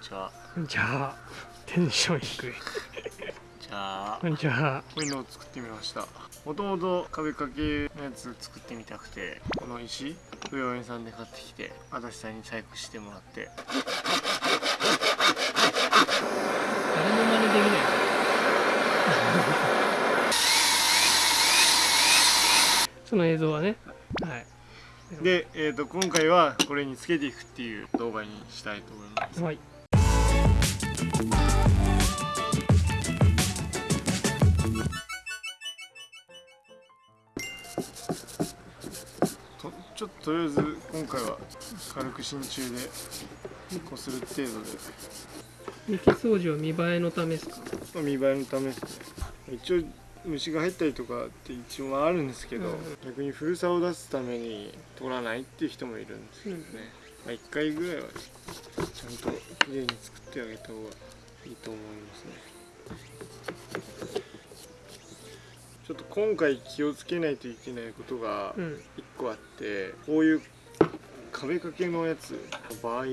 ちはじゃあテンション低い。じゃあ。こんにちはこういうのを作ってみました。もともと壁掛けのやつ作ってみたくてこの石不用品さんで買ってきて足立さんに細工してもらって。誰も真似できない。その映像はね。はい。で、えー、と今回はこれにつけていくっていう動画にしたいと思います。はいとちょっととりあえず今回は軽く真鍮でこする程度で。幹掃除は見栄えのためですか？まあ見栄えのためですね。一応虫が入ったりとかって一応はあるんですけど、うん。逆に古さを出すために取らないっていう人もいるんですけどね、まあ、1回ぐらいはちゃんときれいに作ってあげた方がいいと思いますね。ちょっと今回気をつけないといけないことがうん。1個あってこういう壁掛けのやつの場合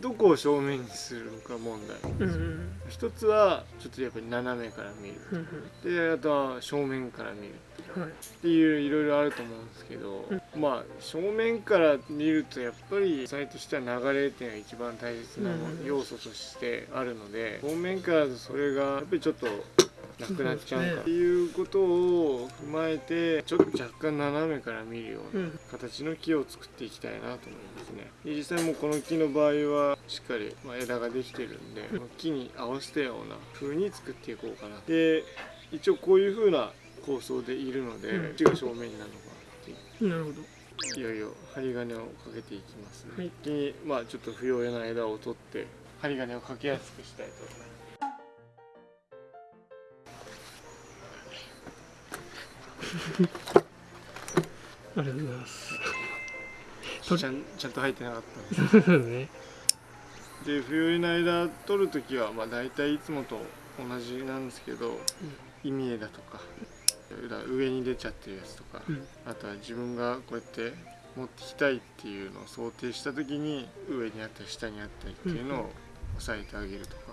どこを正面にするのか問題。うんうん一つはちょっとやっぱり斜めから見る。うん。であとは正面から見るっていういろいろあると思うんですけど、まあ正面から見るとやっぱりサイとしては流れっていうのが一番大切な要素としてあるので正面からだとそれがやっぱりちょっとなくなっちゃうか。っていうことを踏まえてちょっと若干斜めから見るよううなん。形の木を作っていきたいなと思いますね。で実際もうこの木の場合はしっかりまあ枝ができてるんで木に合わせたような風に作っていこうかな。で一応こういう風な構想でいるので、うん。ちが正面になるのかななるほど。いよいよ針金をかけていきますね、はい。先にまあちょっと不要な枝を取って針金をかけやすくしたいと思います。ありがとうございます。取ちゃんちゃんと入ってなかったんです。ね。で不要な枝取るときはまあ大体いつもと同じなんですけど、意味枝とか枝上に出ちゃってるやつとか、うん。あとは自分がこうやって持ってきたいっていうのを想定した時に上にあったり下にあったりっていうのを押さえてあげるとか、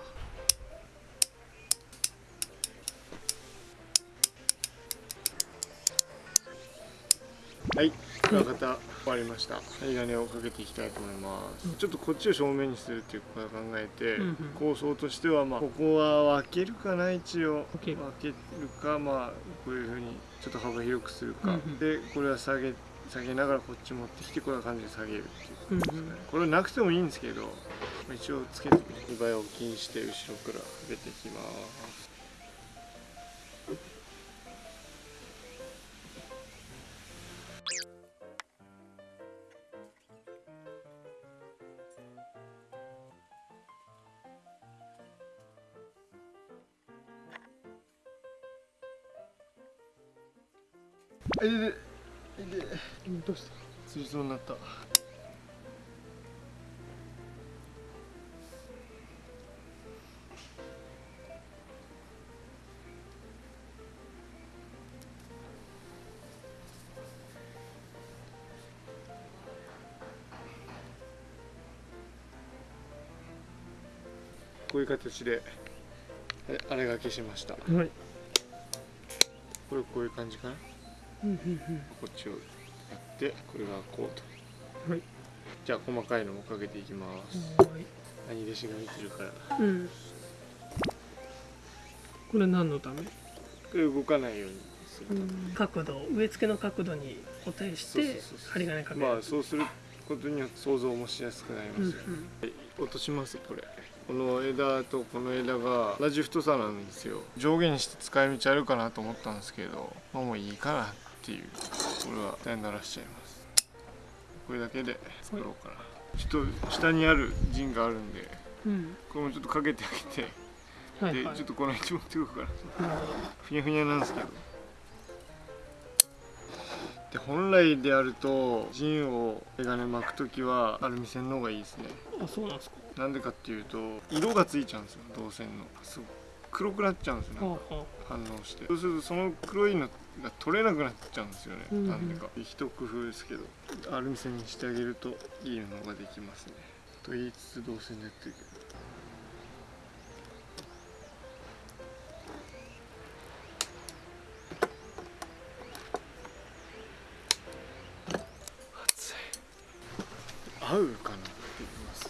はい裏方終わりました。針金をかけていきたいと思います、うんちょっとこっちを正面にするっていうことを考えて、うんうん。構想としてはまあここは分けるかな一応。分ける分けるかまあこういうふうにちょっと幅広くするか、うんうん。でこれは下げ下げながらこっち持ってきてこんな感じで下げるっていうことですね、うんうん。これなくてもいいんですけどまあ一応つけて見栄えを気にして後ろからかけていきますあいででどうした？つりそうになった。こういう形であれがけしました。こはい。れこういう感じかな？うんうんこっちをやってこれがこうと。うんはい。じゃあ細かいのもかけていきます。はい。兄弟子が見てるから。うん。これ何のため？これ動かないようにする角度植え付けの角度に固定して針金かける。まあそうすることによって想像もしやすくなりうんますよ、落としますこれ。この枝とこの枝が同じ太さなんですよ。上下にして使い道あるかなと思ったんですけどまあもういいかなっていうこれは下にならしちゃいます。これだけで作ろうかな。ちょっと下にある陣があるんでうん。これもちょっとかけてあげてはいはい。でちょっとこの位置持ってくるからふにゃふにゃなんですけど。で本来であると陣をメガネ巻く時はアルミ線の方がいいですね。あそうなんですか。なんでかっていうと色がついちゃうんですよ銅線の。すごい黒くなっちゃうんです、ね、反応して。そうするとその黒いのが取れなくなっちゃうんですよね、な、うん。でか。一工夫ですけど。アルミ線にしてあげるといいのができますね。と言いつつど線でやっていく。合うかなって言います。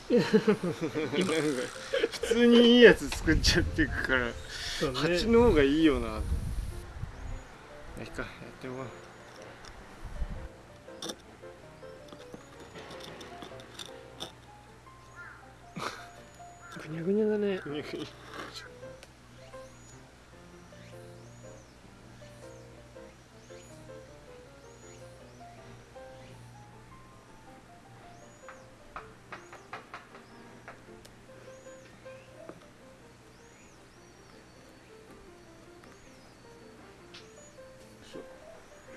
通にいいやつ作っちゃっていくからね蜂の方がいいよな。いいかやってもらおう。ぐにゃぐにゃだねぐにゃぐにゃ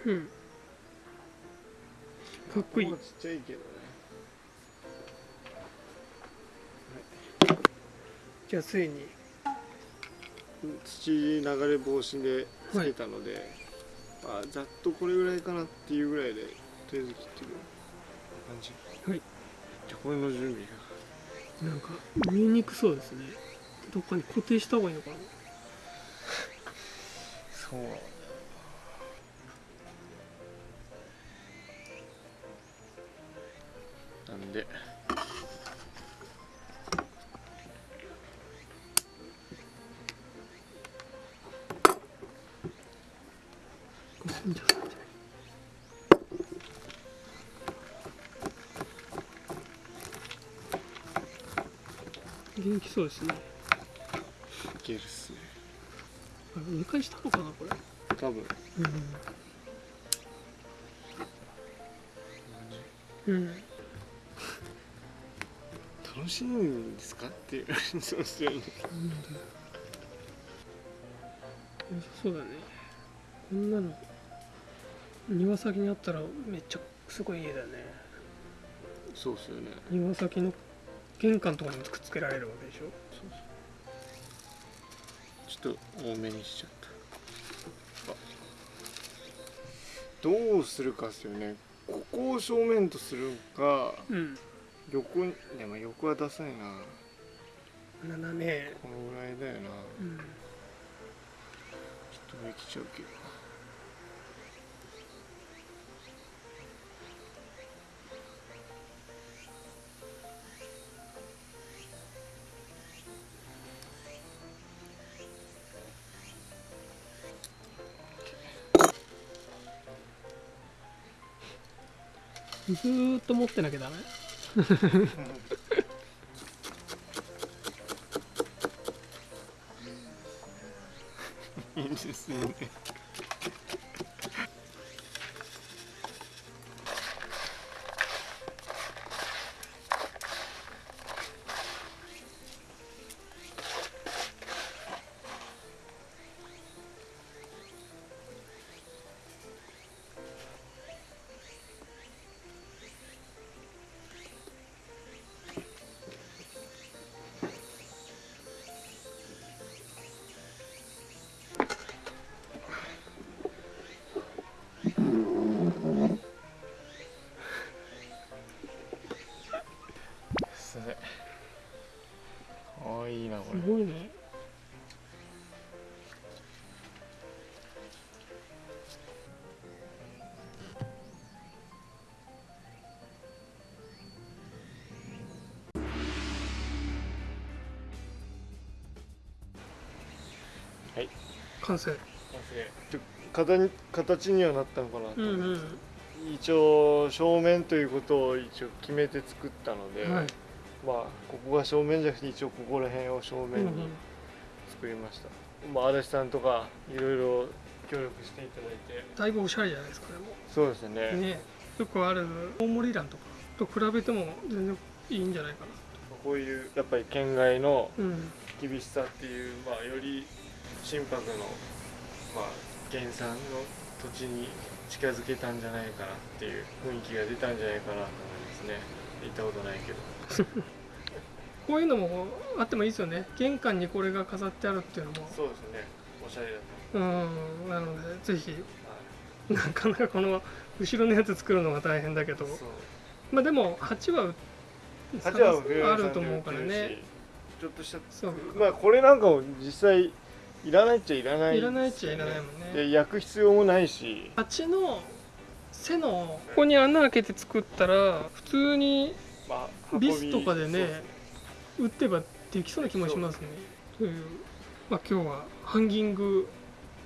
うん。かっこいい。ちっちゃい。けどね。じゃあついに。土流れ防止でつけたので、あざっとこれぐらいかなっていうぐらいでとりあえず切ってる。感じ。はい。じゃあこれの準備が。なんか見えにくそうですね。どっかに固定した方がいいのかな。そうなんで。元気そうですね。いけるっすね。あれ見返したのかなこれ？多分。うん、うん、楽しいんですかっていうそうですよね。なんださそうだね。こんなの庭先にあったらめっちゃすごい家だね。そうっすよね。庭先の玄関とかにもくっつけられるわけでしょ。ちょっと多めにしちゃった。あどうするかっすよね。ここを正面とするか。うん横にでも横はダサいな。斜め。このぐらいだよな。うん。ちょっと上来ちゃうけど。ずーっと持ってなきゃダメ？いいですね。はい。完成。ちょ形に形にはなったのかなと、う。んうん。一応正面ということを一応決めて作ったので、はい。まあここが正面じゃなくて一応ここら辺を正うんう面にん。作りました、まあ足立さんとかいろいろ協力していただいて。だいぶおしゃれじゃないですかでも。そうですね。ね。よくある大森蘭とかと比べても全然いいんじゃないかこういうやっぱり県外のなうん。厳しさっていう、まあ、より心拍の、まあ、原産の土地に近づけたんじゃないかなっていう雰囲気が出たんじゃないかなと思いますね。行ったことないけど。こういうのもあってもいいですよね。玄関にこれが飾ってあるっていうのも。そうですね。おしゃれだうん。なのでぜひ。と、はなかなかこの後ろのやつ作るのが大変だけど。まあでも鉢は鉢はフあると思うからね。ちょっとしたそう。まあこれなんかも実際いらないっちゃいらない。いらないっちゃいらないもんね。で焼く必要もないし。鉢の背のここに穴開けて作ったら普通にビスとかでね打ってばできそうな気もしますね。という、まあ、今日はハンギング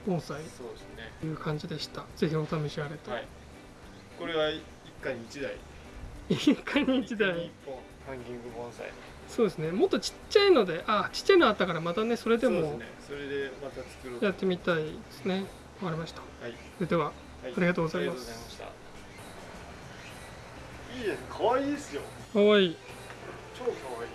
盆栽そうですね。という感じでした。ぜひお試しあれと、はい。これは一家に一台。一回に一台。一本ハンギング盆栽そうですね。もっとちっちゃいのであちっちゃいのあったからまたねそれでもそうですね。それでまた作ろうと。やってみたいですね。わかりました。はい。それでははい。ありがとうございます。ありがとうございました。いいです可愛いですよ。かわいい。超可愛い